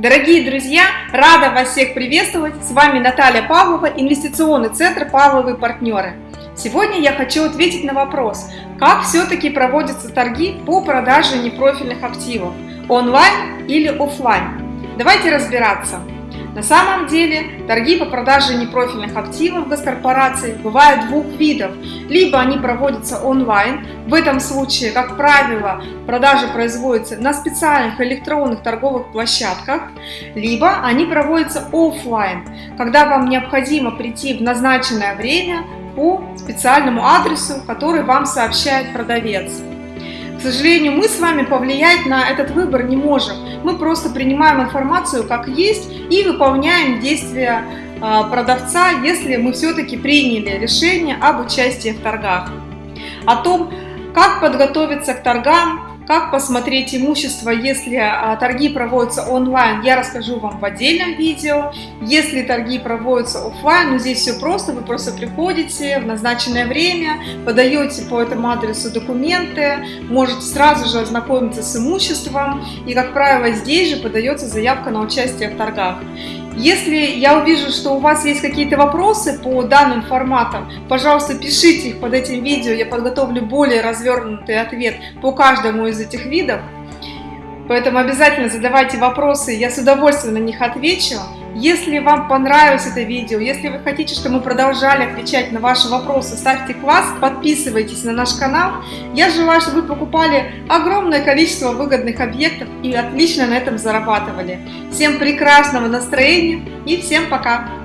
Дорогие друзья, рада вас всех приветствовать. С вами Наталья Павлова, инвестиционный центр «Павловые партнеры». Сегодня я хочу ответить на вопрос, как все-таки проводятся торги по продаже непрофильных активов, онлайн или офлайн. Давайте разбираться. На самом деле торги по продаже непрофильных активов госкорпораций бывают двух видов. Либо они проводятся онлайн, в этом случае, как правило, продажи производятся на специальных электронных торговых площадках, либо они проводятся офлайн, когда вам необходимо прийти в назначенное время по специальному адресу, который вам сообщает продавец. К сожалению, мы с вами повлиять на этот выбор не можем. Мы просто принимаем информацию как есть и выполняем действия а, продавца, если мы все-таки приняли решение об участии в торгах. О том, как подготовиться к торгам, как посмотреть имущество, если а, торги проводятся онлайн, я расскажу вам в отдельном видео. Если торги проводятся офлайн, ну здесь все просто, вы просто приходите в назначенное время, подаете по этому адресу документы, можете сразу же ознакомиться с имуществом, и, как правило, здесь же подается заявка на участие в торгах. Если я увижу, что у вас есть какие-то вопросы по данным форматам, пожалуйста, пишите их под этим видео, я подготовлю более развернутый ответ по каждому из этих видов. Поэтому обязательно задавайте вопросы, я с удовольствием на них отвечу. Если вам понравилось это видео, если вы хотите, чтобы мы продолжали отвечать на ваши вопросы, ставьте класс, подписывайтесь на наш канал. Я желаю, чтобы вы покупали огромное количество выгодных объектов и отлично на этом зарабатывали. Всем прекрасного настроения и всем пока!